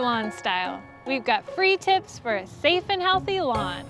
Lawn Style. We've got free tips for a safe and healthy lawn.